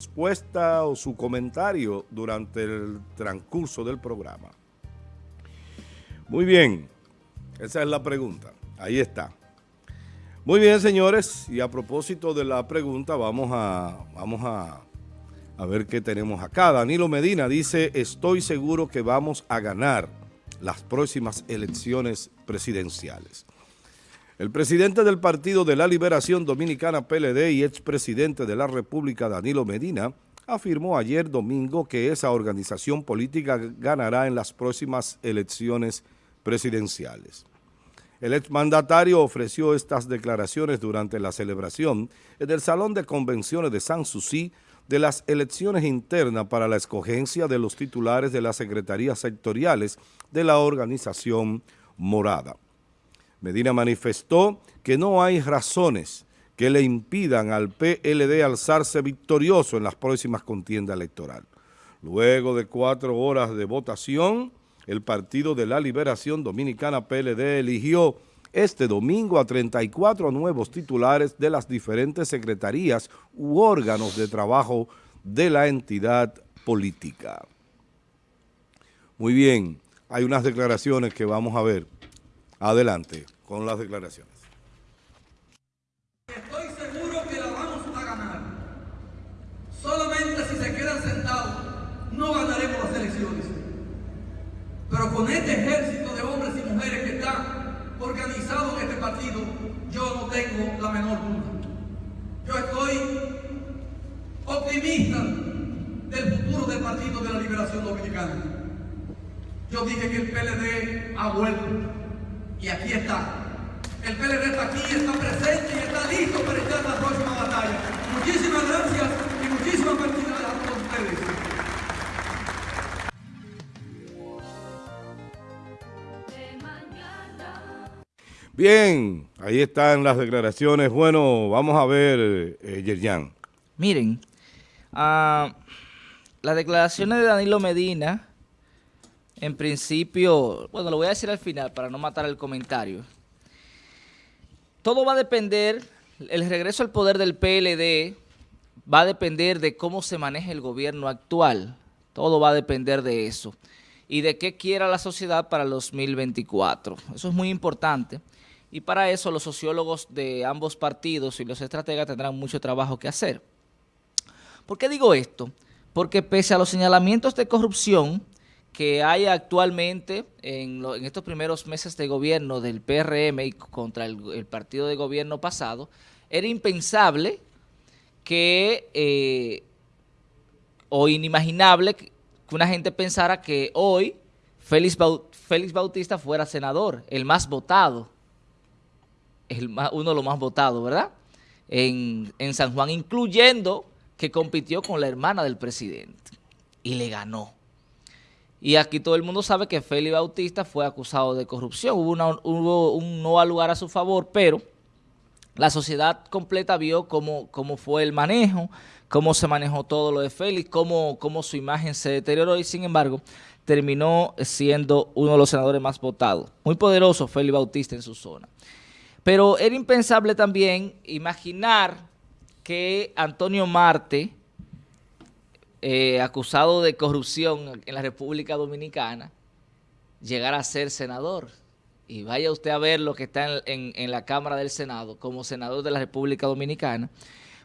respuesta o su comentario durante el transcurso del programa. Muy bien, esa es la pregunta. Ahí está. Muy bien, señores, y a propósito de la pregunta, vamos a, vamos a, ver qué tenemos acá. Danilo Medina dice, estoy seguro que vamos a ganar las próximas elecciones presidenciales. El presidente del Partido de la Liberación Dominicana PLD y expresidente de la República Danilo Medina afirmó ayer domingo que esa organización política ganará en las próximas elecciones presidenciales. El exmandatario ofreció estas declaraciones durante la celebración en el Salón de Convenciones de San Susi de las elecciones internas para la escogencia de los titulares de las secretarías sectoriales de la organización morada. Medina manifestó que no hay razones que le impidan al PLD alzarse victorioso en las próximas contiendas electorales. Luego de cuatro horas de votación, el Partido de la Liberación Dominicana PLD eligió este domingo a 34 nuevos titulares de las diferentes secretarías u órganos de trabajo de la entidad política. Muy bien, hay unas declaraciones que vamos a ver. Adelante con las declaraciones. Estoy seguro que la vamos a ganar. Solamente si se quedan sentados, no ganaremos las elecciones. Pero con este ejército de hombres y mujeres que están organizados en este partido, yo no tengo la menor duda. Yo estoy optimista del futuro del Partido de la Liberación Dominicana. Yo dije que el PLD ha vuelto y aquí está. El PLD está aquí, está presente y está listo para echar la próxima batalla. Muchísimas gracias y muchísimas felicidades a todos ustedes. Bien, ahí están las declaraciones. Bueno, vamos a ver, eh, Yerjan. Miren, uh, las declaraciones de Danilo Medina en principio, bueno, lo voy a decir al final para no matar el comentario. Todo va a depender, el regreso al poder del PLD va a depender de cómo se maneje el gobierno actual. Todo va a depender de eso. Y de qué quiera la sociedad para el 2024. Eso es muy importante. Y para eso los sociólogos de ambos partidos y los estrategas tendrán mucho trabajo que hacer. ¿Por qué digo esto? Porque pese a los señalamientos de corrupción que hay actualmente en, estos primeros meses de gobierno del PRM y contra el, partido de gobierno pasado, era impensable que, eh, o inimaginable que una gente pensara que hoy Félix, Bautista fuera senador, el más votado, uno de los más votados, ¿verdad? En, en San Juan, incluyendo que compitió con la hermana del presidente y le ganó. Y aquí todo el mundo sabe que Félix Bautista fue acusado de corrupción. Hubo, un no al lugar a su favor, pero la sociedad completa vio cómo, cómo fue el manejo, cómo se manejó todo lo de Félix, cómo, cómo su imagen se deterioró y sin embargo terminó siendo uno de los senadores más votados. Muy poderoso Félix Bautista en su zona. Pero era impensable también imaginar que Antonio Marte eh, acusado de corrupción en la República Dominicana, llegar a ser senador. Y vaya usted a ver lo que está en, la Cámara del Senado como senador de la República Dominicana.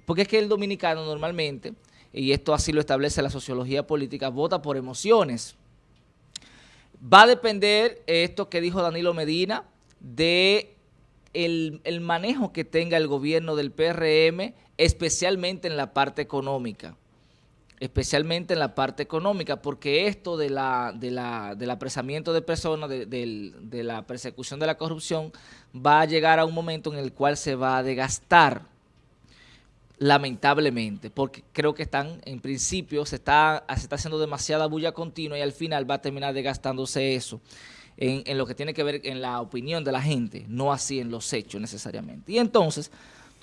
Porque es que el dominicano normalmente, y esto así lo establece la sociología política, vota por emociones. Va a depender esto que dijo Danilo Medina de el, manejo que tenga el gobierno del PRM, especialmente en la parte económica especialmente en la parte económica, porque esto de la, de la, del apresamiento de personas, de, la persecución de la corrupción, va a llegar a un momento en el cual se va a desgastar, lamentablemente, porque creo que están, en principio, se está, se está haciendo demasiada bulla continua y al final va a terminar desgastándose eso. En, en lo que tiene que ver en la opinión de la gente, no así en los hechos necesariamente. Y entonces,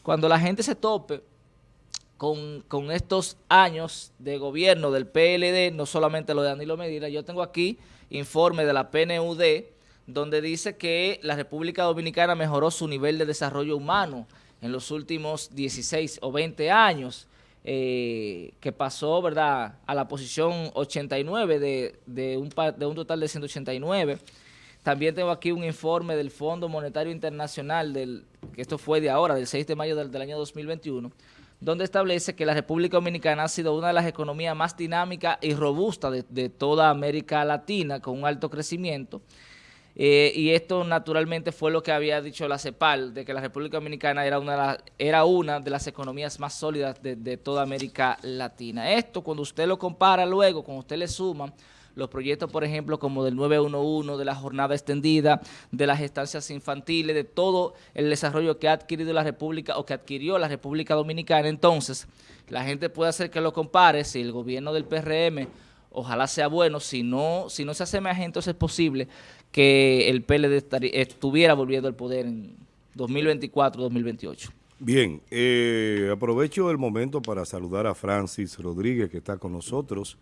cuando la gente se tope con, estos años de gobierno del PLD, no solamente lo de Danilo Medina, yo tengo aquí informe de la PNUD, donde dice que la República Dominicana mejoró su nivel de desarrollo humano en los últimos 16 o 20 años. eh, que pasó, ¿verdad?, a la posición 89 de, un, de total de 189. También tengo aquí un informe del Fondo Monetario Internacional, del, que esto fue de ahora, del 6 de mayo del año 2021, donde establece que la República Dominicana ha sido una de las economías más dinámicas y robustas de, toda América Latina, con un alto crecimiento, eh, y esto naturalmente fue lo que había dicho la CEPAL, de que la República Dominicana era una de, las, era una de las economías más sólidas de, de, toda América Latina. Esto, cuando usted lo compara luego, cuando usted le suma los proyectos, por ejemplo, como del 911, de la jornada extendida, de las estancias infantiles, de todo el desarrollo que ha adquirido la República o que adquirió la República Dominicana, entonces la gente puede hacer que lo compare si el gobierno del PRM ojalá sea bueno, si no, si no se hace más entonces es posible que el PLD estuviera volviendo al poder en 2024-2028. Bien, eh, aprovecho el momento para saludar a Francis Rodríguez que está con nosotros.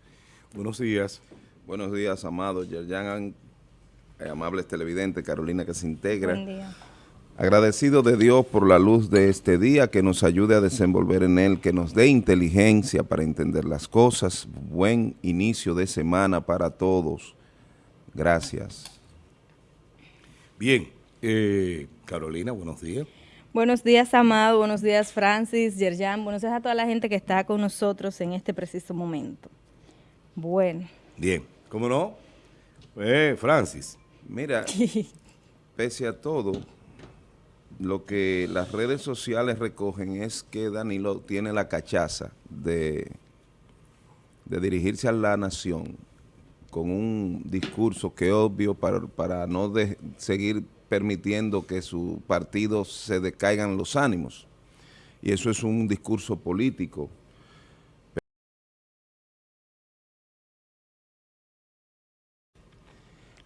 Buenos días. Buenos días, amados Yerjan, eh, amables televidentes, Carolina que se integra. Buen día. Agradecido de Dios por la luz de este día, que nos ayude a desenvolver en él, que nos dé inteligencia para entender las cosas. Buen inicio de semana para todos. Gracias. Bien, eh, Carolina, buenos días. Buenos días, Amado. Buenos días, Francis, Yerjan. Buenos días a toda la gente que está con nosotros en este preciso momento. Bueno. Bien, ¿cómo no? Eh, Francis. Mira, pese a todo, lo que las redes sociales recogen es que Danilo tiene la cachaza de, de dirigirse a la nación con un discurso que obvio para, para no de, seguir permitiendo que su partido se decaigan los ánimos. Y eso es un discurso político.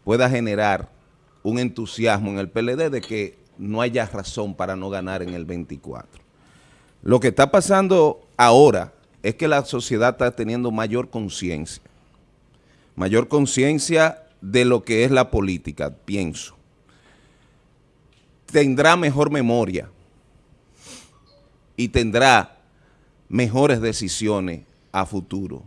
Pueda generar un entusiasmo en el PLD de que no haya razón para no ganar en el 24. Lo que está pasando ahora es que la sociedad está teniendo mayor conciencia, mayor conciencia de lo que es la política, pienso. Tendrá mejor memoria y tendrá mejores decisiones a futuro,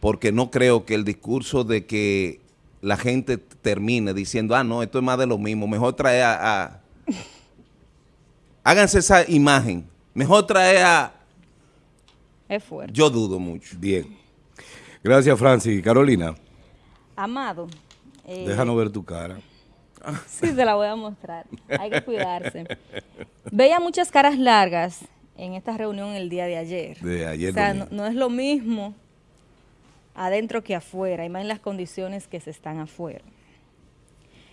porque no creo que el discurso de que la gente termine diciendo, ah, no, esto es más de lo mismo, mejor traer a, a háganse esa imagen. Mejor traer a... Es fuerte. Yo dudo mucho. Bien. Gracias, Francis. Carolina. Amado. Eh, Déjanos ver tu cara. Sí, se la voy a mostrar. Hay que cuidarse. Veía muchas caras largas en esta reunión el día de ayer. De ayer. O sea, no, no, es lo mismo adentro que afuera, y más en las condiciones que se están afuera.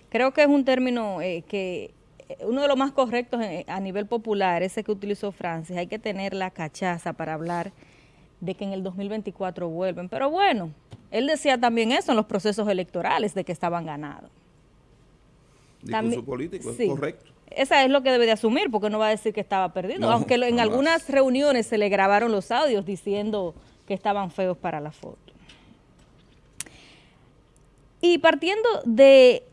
Creo que es un término eh, que uno de los más correctos a nivel popular, ese que utilizó Francis, hay que tener la cachaza para hablar de que en el 2024 vuelven. Pero bueno, él decía también eso en los procesos electorales, de que estaban ganados. Discurso también, político, sí, es correcto. Esa es lo que debe de asumir, porque no va a decir que estaba perdido, no, aunque en algunas reuniones se le grabaron los audios diciendo que estaban feos para la foto. Y partiendo de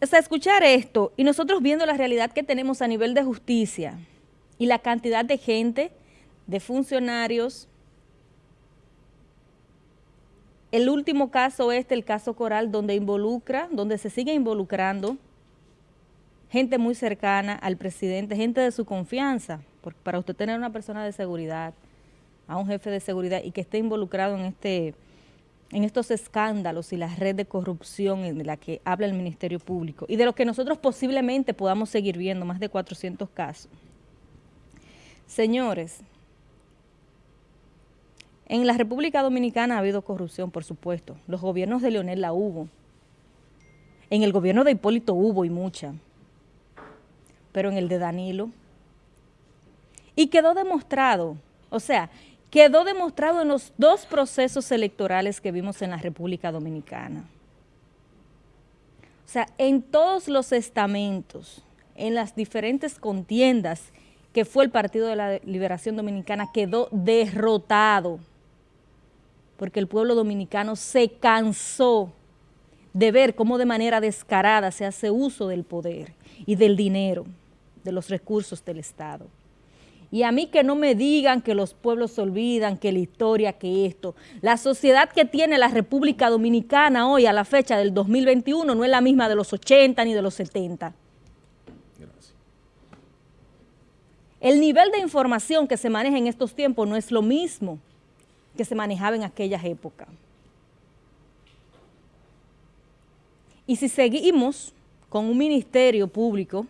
escuchar esto y nosotros viendo la realidad que tenemos a nivel de justicia y la cantidad de gente, de funcionarios, el último caso este, el caso Coral, donde involucra, donde se sigue involucrando gente muy cercana al presidente, gente de su confianza, porque para usted tener una persona de seguridad, a un jefe de seguridad y que esté involucrado en este en estos escándalos y la red de corrupción en la que habla el Ministerio Público y de lo que nosotros posiblemente podamos seguir viendo, más de 400 casos. Señores, en la República Dominicana ha habido corrupción, por supuesto. Los gobiernos de Leonel la hubo. En el gobierno de Hipólito hubo y mucha. Pero en el de Danilo. Y quedó demostrado, o sea, quedó demostrado en los dos procesos electorales que vimos en la República Dominicana. O sea, en todos los estamentos, en las diferentes contiendas que fue el Partido de la Liberación Dominicana, quedó derrotado, porque el pueblo dominicano se cansó de ver cómo de manera descarada se hace uso del poder y del dinero, de los recursos del Estado. Y a mí que no me digan que los pueblos se olvidan, que la historia, que esto. La sociedad que tiene la República Dominicana hoy a la fecha del 2021 no es la misma de los 80 ni de los 70. Gracias. El nivel de información que se maneja en estos tiempos no es lo mismo que se manejaba en aquellas épocas. Y si seguimos con un ministerio público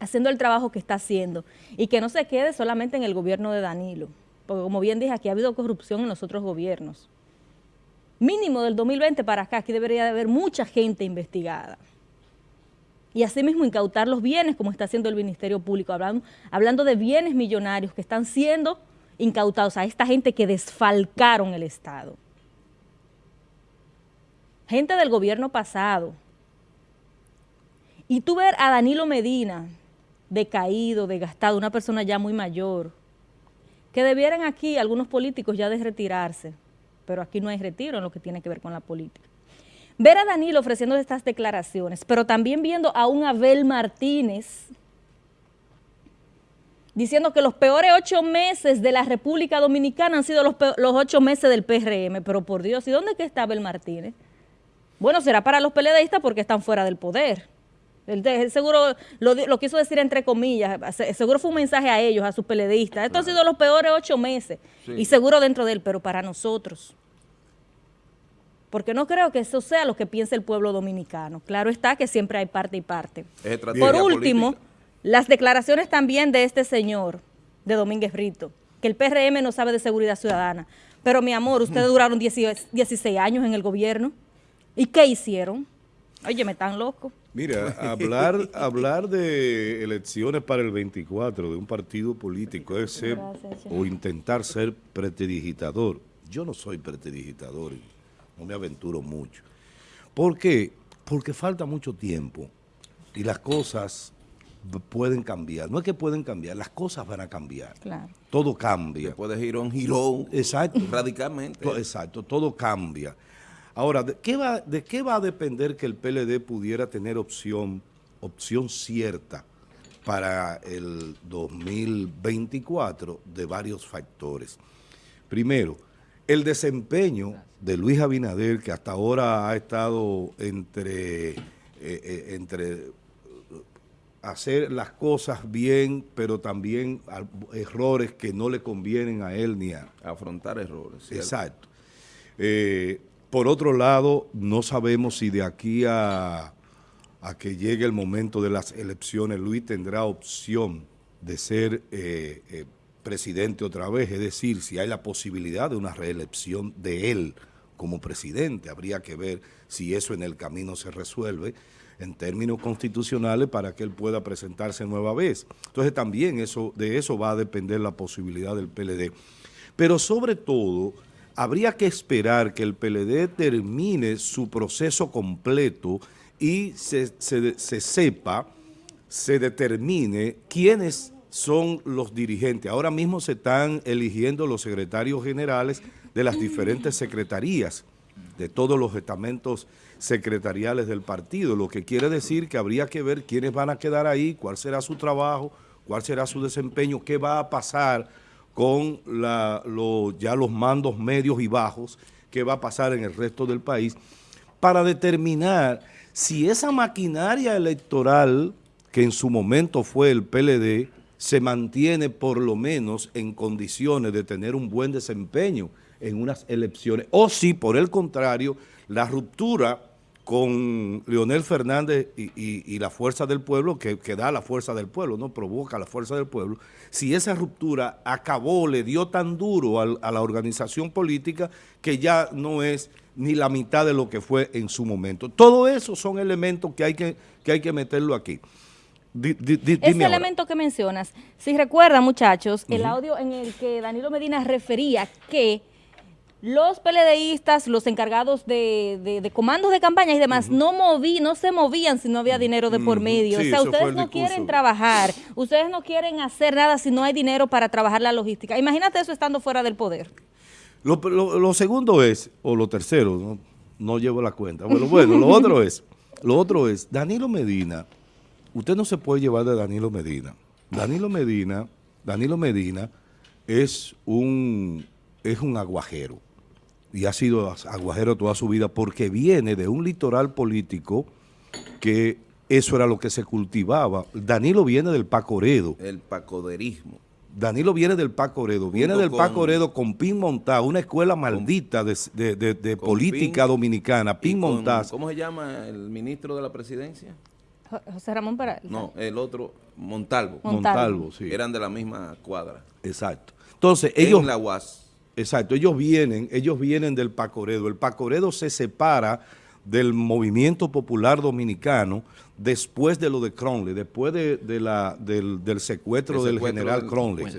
haciendo el trabajo que está haciendo y que no se quede solamente en el gobierno de Danilo, porque como bien dije, aquí ha habido corrupción en los otros gobiernos. Mínimo del 2020 para acá, aquí debería de haber mucha gente investigada. Y asimismo incautar los bienes, como está haciendo el Ministerio Público, hablando, hablando de bienes millonarios que están siendo incautados a esta gente que desfalcaron el Estado. Gente del gobierno pasado. Y tú ver a Danilo Medina, decaído, desgastado, una persona ya muy mayor, que debieran aquí algunos políticos ya de retirarse, pero aquí no hay retiro en lo que tiene que ver con la política. Ver a Danilo ofreciendo estas declaraciones, pero también viendo a un Abel Martínez diciendo que los peores ocho meses de la República Dominicana han sido los, los ocho meses del PRM, pero por Dios, ¿y dónde está Abel Martínez? Bueno, será para los peledeístas porque están fuera del poder. Él, seguro lo, quiso decir entre comillas, seguro fue un mensaje a ellos, a sus peledeístas. Esto ha sido los peores ocho meses y seguro dentro de él, pero para nosotros. Porque no creo que eso sea lo que piense el pueblo dominicano. Claro está que siempre hay parte y parte. Por último, las declaraciones también de este señor, de Domínguez Brito, que el PRM no sabe de seguridad ciudadana. Pero mi amor, ustedes duraron 16 años en el gobierno. ¿Y qué hicieron? Oye, me están loco. Mira, hablar, hablar de elecciones para el 24 de un partido político es ser o intentar ser pretedigitador. Yo no soy pretedigitador y no me aventuro mucho. ¿Por qué? Porque falta mucho tiempo y las cosas pueden cambiar. No es que pueden cambiar, las cosas van a cambiar. Claro. Todo cambia. Puede ir un giro exacto. radicalmente. Exacto, todo cambia. Ahora, ¿de qué, va, ¿de qué va a depender que el PLD pudiera tener opción, opción cierta para el 2024? De varios factores. Primero, el desempeño de Luis Abinader, que hasta ahora ha estado entre, eh, eh, entre hacer las cosas bien, pero también errores que no le convienen a él ni a... Afrontar errores. Exacto. Eh, por otro lado, no sabemos si de aquí a, que llegue el momento de las elecciones, Luis tendrá opción de ser eh, eh, presidente otra vez, es decir, si hay la posibilidad de una reelección de él como presidente. Habría que ver si eso en el camino se resuelve en términos constitucionales para que él pueda presentarse nueva vez. Entonces también eso, de eso va a depender la posibilidad del PLD. Pero sobre todo, habría que esperar que el PLD termine su proceso completo y se, sepa, se determine quiénes son los dirigentes. Ahora mismo se están eligiendo los secretarios generales de las diferentes secretarías, de todos los estamentos secretariales del partido, lo que quiere decir que habría que ver quiénes van a quedar ahí, cuál será su trabajo, cuál será su desempeño, qué va a pasar con ya los mandos medios y bajos, qué va a pasar en el resto del país, para determinar si esa maquinaria electoral que en su momento fue el PLD, se mantiene por lo menos en condiciones de tener un buen desempeño en unas elecciones, o si por el contrario, la ruptura con Leonel Fernández y, la fuerza del pueblo, que, da la fuerza del pueblo, no provoca la fuerza del pueblo, si esa ruptura acabó, le dio tan duro a, la organización política que ya no es ni la mitad de lo que fue en su momento. Todo eso son elementos que hay que, que, hay que meterlo aquí. Ese elemento que mencionas, si recuerdan muchachos, el audio en el que Danilo Medina refería que los PLDistas, los encargados de, comandos de campaña y demás, no moví, no se movían si no había dinero de por medio. o sea, ustedes no quieren trabajar, ustedes no quieren hacer nada si no hay dinero para trabajar la logística. Imagínate eso estando fuera del poder. Lo, segundo es, o lo tercero, no, llevo la cuenta. Bueno, bueno, lo otro es, lo otro es, Danilo Medina, usted no se puede llevar de Danilo Medina. Danilo Medina Danilo Medina es un, es un aguajero y ha sido aguajero toda su vida porque viene de un litoral político que eso era lo que se cultivaba. Danilo viene del Pacoredo. El pacoderismo. Danilo viene del Paco Oredo, viene Junto del con- Paco Oredo con Pin Montá, una escuela maldita de, de- de- de con política Pin dominicana, Pin Montaz. ¿Cómo se llama el ministro de la presidencia? Jo- José Ramón Peralta. No, el otro, Montalvo. Mon- Montalvo, sí. Eran de la misma cuadra. Exacto. Entonces, ellos, en la UAS. Exacto, ellos vienen, ellos vienen del Pacoredo. El Pacoredo se separa del movimiento popular dominicano después de lo de Cronley, después de, de la, del, del secuestro El del secuestro general del- Cronley. sí.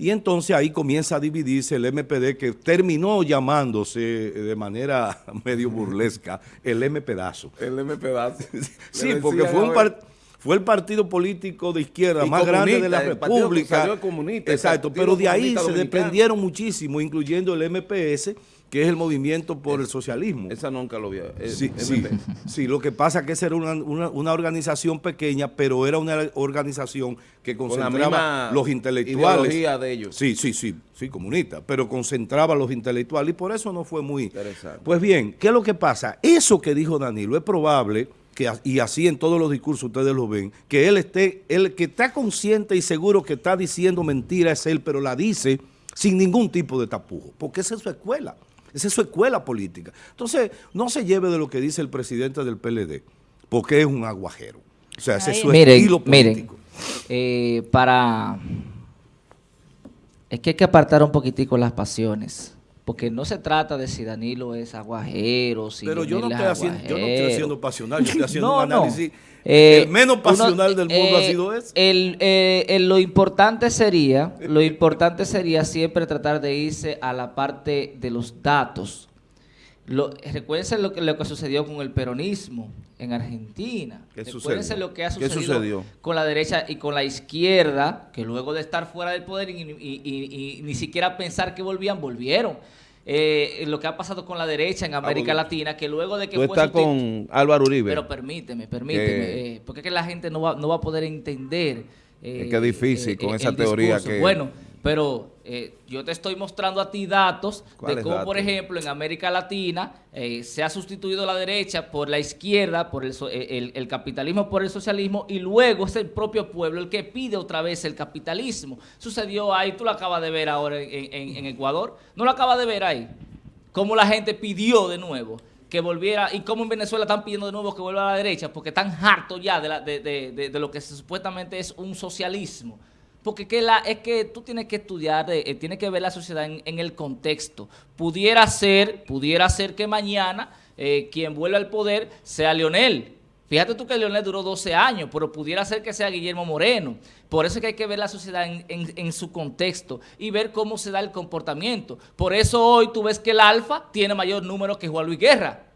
Y entonces ahí comienza a dividirse el MPD que terminó llamándose de manera medio burlesca el M pedazo. El M pedazo. Sí, porque fue un par- fue el partido político de izquierda Y más grande de la el República. comunista, Exacto, pero de ahí se Dominicano. desprendieron muchísimo, incluyendo el MPS, que es el Movimiento por el Socialismo. Esa nunca lo vi. eh, Sí, sí, sí, lo que pasa es que esa era una, una- una organización pequeña, pero era una organización que concentraba los intelectuales. de ellos. Sí, sí, sí, sí, comunista, pero concentraba a los intelectuales y por eso no fue muy... Interesante. Pues bien, ¿qué es lo que pasa? Eso que dijo Danilo es probable, que, y así en todos los discursos ustedes lo ven, que él esté, el que está consciente y seguro que está diciendo mentira es él, pero la dice sin ningún tipo de tapujo, porque esa es su escuela. Esa es su escuela política. Entonces, no se lleve de lo que dice el presidente del PLD, porque es un aguajero. O sea, ese es su Miren, estilo miren, político. eh, para... Es que hay que apartar un poquitico las pasiones. Porque no se trata de si Danilo es aguajero, si Pero yo no, estoy es haciendo, yo no estoy haciendo pasional, yo estoy haciendo No, un no. análisis. Eh, el menos uno- pasional del mundo ha eh, sido ese. El, eh, el- lo importante sería, lo importante sería siempre tratar de irse a la parte de los datos. Lo, recuérdense lo que, lo que sucedió con el peronismo en Argentina. ¿Qué Recuérdense sucedió? lo que ha ¿Qué sucedido con la derecha y con la izquierda, que luego de estar fuera del poder y, y- y- y ni siquiera pensar que volvían, volvieron. Eh, lo que ha pasado con la derecha en América bueno. Latina, que luego de que Tú fue estás con Álvaro Uribe. pero permíteme, permíteme, Que- eh, porque es que la gente no va, no va a poder entender. eh, Es que es difícil con esa el teoría discurso. que- Bueno, pero eh, yo te estoy mostrando a ti datos de ¿Cuáles cómo, por ejemplo, en América Latina eh, se ha sustituido la derecha por la izquierda, por el, so- eh, el- el capitalismo por el socialismo, y luego es el propio pueblo el que pide otra vez el capitalismo. Sucedió ahí, tú lo acabas de ver ahora en, en- en Ecuador, ¿no lo acabas de ver ahí? cómo la gente pidió de nuevo que volviera y cómo en Venezuela están pidiendo de nuevo que vuelva a la derecha porque están hartos ya de, la- de- de- de- de lo que supuestamente es un socialismo. Porque es que tú tienes que estudiar, eh, tienes que ver la sociedad en, el contexto. Pudiera ser, pudiera ser que mañana eh, quien vuelva al poder sea Leonel. Fíjate tú que Leonel duró 12 años, pero pudiera ser que sea Guillermo Moreno. Por eso es que hay que ver la sociedad en su contexto y ver cómo se da el comportamiento. Por eso hoy tú ves que el Alfa tiene mayor número que Juan Luis Guerra.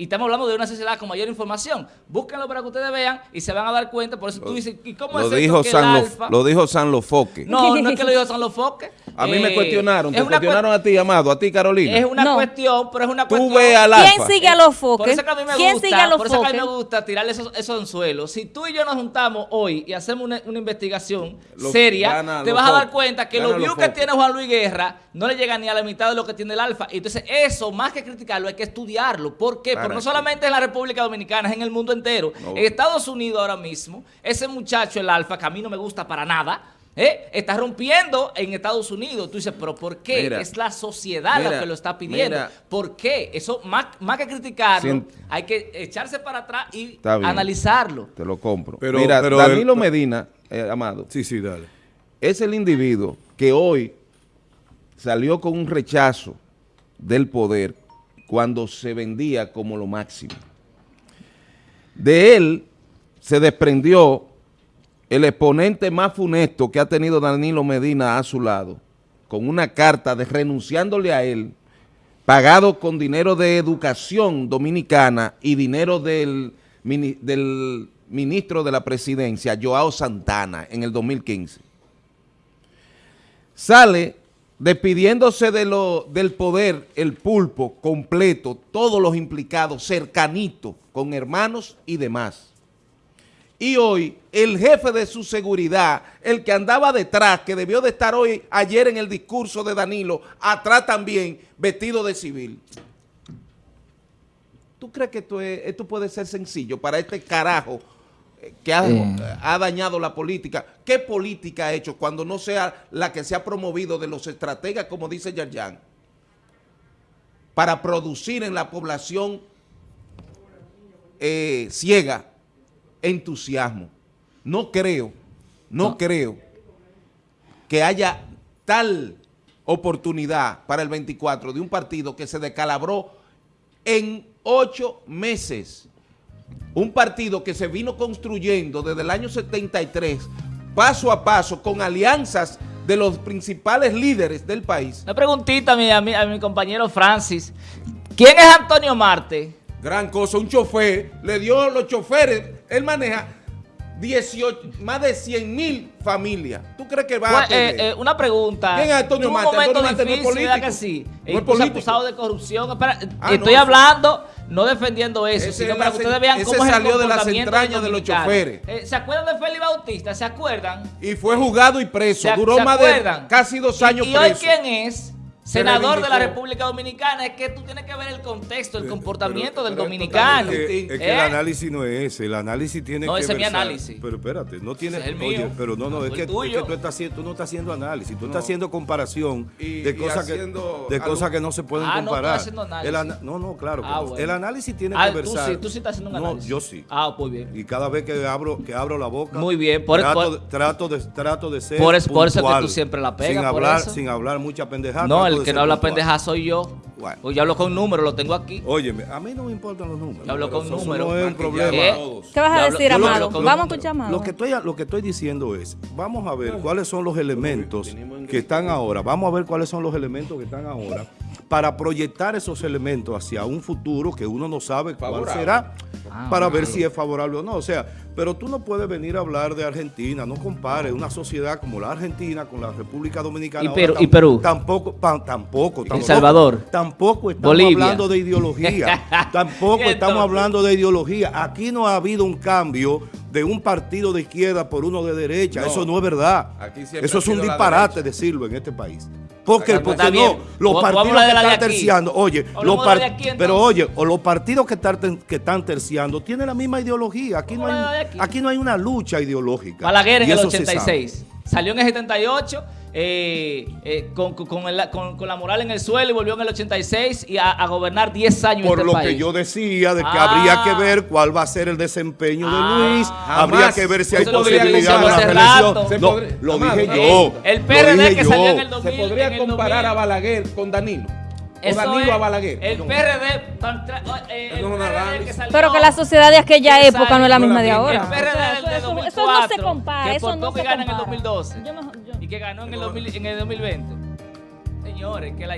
Y estamos hablando de una sociedad con mayor información. Búsquenlo para que ustedes vean y se van a dar cuenta. Por eso tú dices, ¿y cómo lo, es esto dijo que el San Lo- Alfa? lo dijo San Lofoque. No, no es que lo dijo San Lofoque. A mí me Eh, cuestionaron. es Te cuestionaron a ti, Amado, a ti, Carolina. Es una No. cuestión, pero es una Tú cuestión... ve al ¿Quién Alfa. sigue a los Por foques? eso que a mí me ¿Quién gusta, sigue a los por eso que a mí me gusta tirarle esos, esos anzuelos. Si tú y yo nos juntamos hoy y hacemos una, una investigación Lo- seria, gana te vas a dar cuenta que gana los views que tiene Juan Luis Guerra no le llegan ni a la mitad de lo que tiene el Alfa. Y Entonces, eso, más que criticarlo, hay que estudiarlo. ¿Por qué? Para No solamente en la República Dominicana, es en el mundo entero. No. En Estados Unidos ahora mismo, ese muchacho, el Alfa, que a mí no me gusta para nada, ¿eh? está rompiendo en Estados Unidos. Tú dices, ¿pero por qué? Mira, es la sociedad la que lo está pidiendo. mira. ¿Por qué? Eso, más, más que criticarlo, hay que echarse para atrás y analizarlo. Te lo compro. Pero- Mira, pero Danilo el- Medina, eh, Amado, Sí, sí, dale. es el individuo que hoy salió con un rechazo del poder cuando se vendía como lo máximo. De él se desprendió el exponente más funesto que ha tenido Danilo Medina a su lado, con una carta de renunciándole a él, pagado con dinero de educación dominicana y dinero del, del ministro de la presidencia, Joao Santana, en el 2015 sale despidiéndose de lo, del poder, el pulpo completo, todos los implicados, cercanitos, con hermanos y demás. y hoy el jefe de su seguridad, el que andaba detrás, que debió de estar hoy, ayer en el discurso de Danilo, atrás también, vestido de civil. ¿Tú crees que esto, es- esto puede ser sencillo para este carajo que ha, Eh. ha dañado la política? ¿Qué política ha hecho cuando no sea la que se ha promovido de los estrategas, como dice Yarjan, para producir en la población eh, ciega entusiasmo? No creo, no, No. creo que haya tal oportunidad para el 24 de un partido que se descalabró en ocho meses. Un partido que se vino construyendo desde el año 73, paso a paso, con alianzas de los principales líderes del país. Una preguntita a mi, a mi, a mi compañero Francis. ¿Quién es Antonio Marte? Gran cosa, un chofer, le dio los choferes, él maneja 18, más de 100 mil familias. ¿Tú crees que va a Pues, eh, eh, una pregunta. ¿Quién es Antonio momento Antonio Marte no es difícil, ¿verdad político. que sí? No es Incluso político. acusado de corrupción. Espera, Ah, estoy no, hablando, no defendiendo eso, sino para que ustedes vean cómo es el salió de las entrañas de los choferes. Eh, ¿Se acuerdan de Félix Bautista? ¿Se acuerdan? y fue juzgado y preso. ¿Se, Duró más de casi dos Y- años y, hoy preso. quién es? Senador de la. República Dominicana, es que tú tienes que ver el contexto, el comportamiento pero del dominicano. Es que, es que ¿Eh? el análisis no es ese, el análisis tiene No, que ese es mi análisis. Pero espérate, no tiene, es el oye, mío. pero no, no, Ah, es que, el es tuyo. que tú, estás haciendo, tú no estás haciendo análisis, tú No. estás haciendo comparación Y- de y cosas que haciendo de algo- cosas que no se pueden Ah, no comparar. haciendo análisis. El ana- no, no, claro. Ah, no. bueno. El análisis tiene Ah, que tú versar. sí, tú sí estás haciendo un No, análisis. yo sí. Ah, muy bien. Y cada vez que abro, que abro la boca, Muy bien, por- trato, por- de, trato, de, trato de ser Por es- por eso es que puntual, tú siempre la pegas, Sin hablar, sin hablar mucha pendejada. No, trato el que no habla pendeja soy yo. Bueno. Pues yo hablo con números, lo tengo aquí. Óyeme, a mí no me importan los números. Yo hablo con Eso números. no es un problema. ¿Qué? ¿Qué vas a hablo- decir, Amado? Vamos a escuchar, Amado. Lo que, estoy, lo que estoy diciendo es, vamos a ver cuáles son los elementos que están ahora, vamos a ver cuáles son los elementos que están ahora para proyectar esos elementos hacia un futuro que uno no sabe cuál Favorable. será, Ah, para ver si es favorable o no. O sea, pero tú no puedes venir a hablar de Argentina, no compares una sociedad como la Argentina con la República Dominicana. Y Perú- tam- y Perú. Tampoco, pa- tampoco, tampoco. Salvador. Tampoco estamos Bolivia. hablando de ideología. tampoco ¿Y estamos hablando de ideología. Aquí no ha habido un cambio de un partido de izquierda por uno de derecha. No. Eso no es verdad. Aquí Eso es un disparate decirlo en este país. Porque, Está porque bien. no, los partidos que están terciando, oye, los aquí, pero oye, o los partidos que están, que están terciando tienen la misma ideología. Aquí no, hay, aquí. no hay una lucha ideológica. Balaguer en el eso se sabe. 86. Salió en el 78 eh, eh, con, con- con el- con- con la moral en el suelo y volvió en el 86 y a, a gobernar 10 años Por este lo país. que yo decía de que Ah. habría que ver cuál va a ser el desempeño Ah. de Luis, Jamás. habría que ver si hay Eso posibilidad de una reelección. Se No, podría- lo Amado, dije yo. El PRD que yo. salió en el ¿Se 2000, podría en el comparar 2000. a Balaguer con Danilo? Eso es, a Balaguer. El No. PRD, eh, el PRD que salió- Pero que la sociedad de aquella que época no es la misma de ahora. El PRD O sea, del de eso- 2004, eso no se compara, que eso por no poco se gana en el compara. 2012 Yo no- yo- y que ganó en el, 2000 en el 2020. Señores, que la